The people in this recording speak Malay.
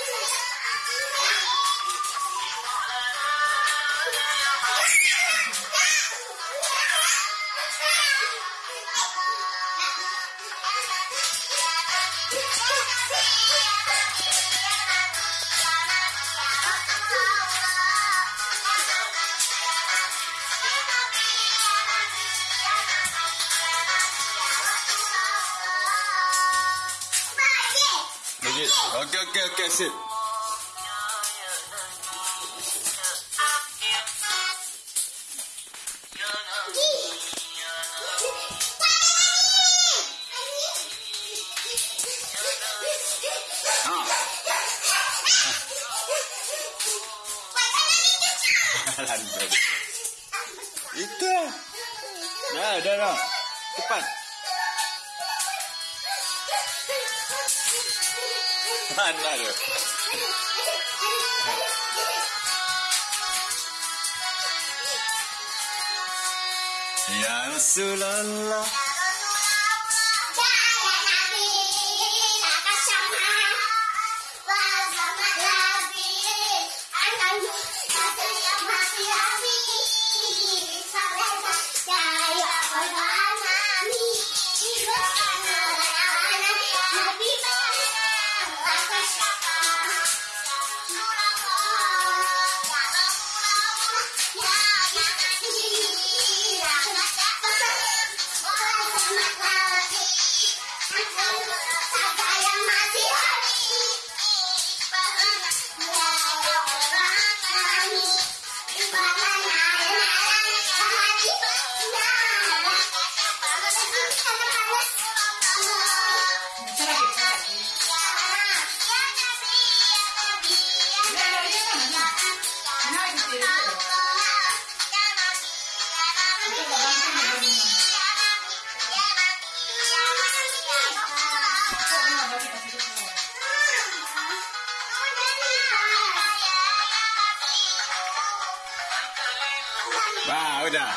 Yeah. Legit. Okey, okey, okey, sip. Itu. Dah, dah, dah. Cepat. i'm Ya Rasulallah. Wah, udah.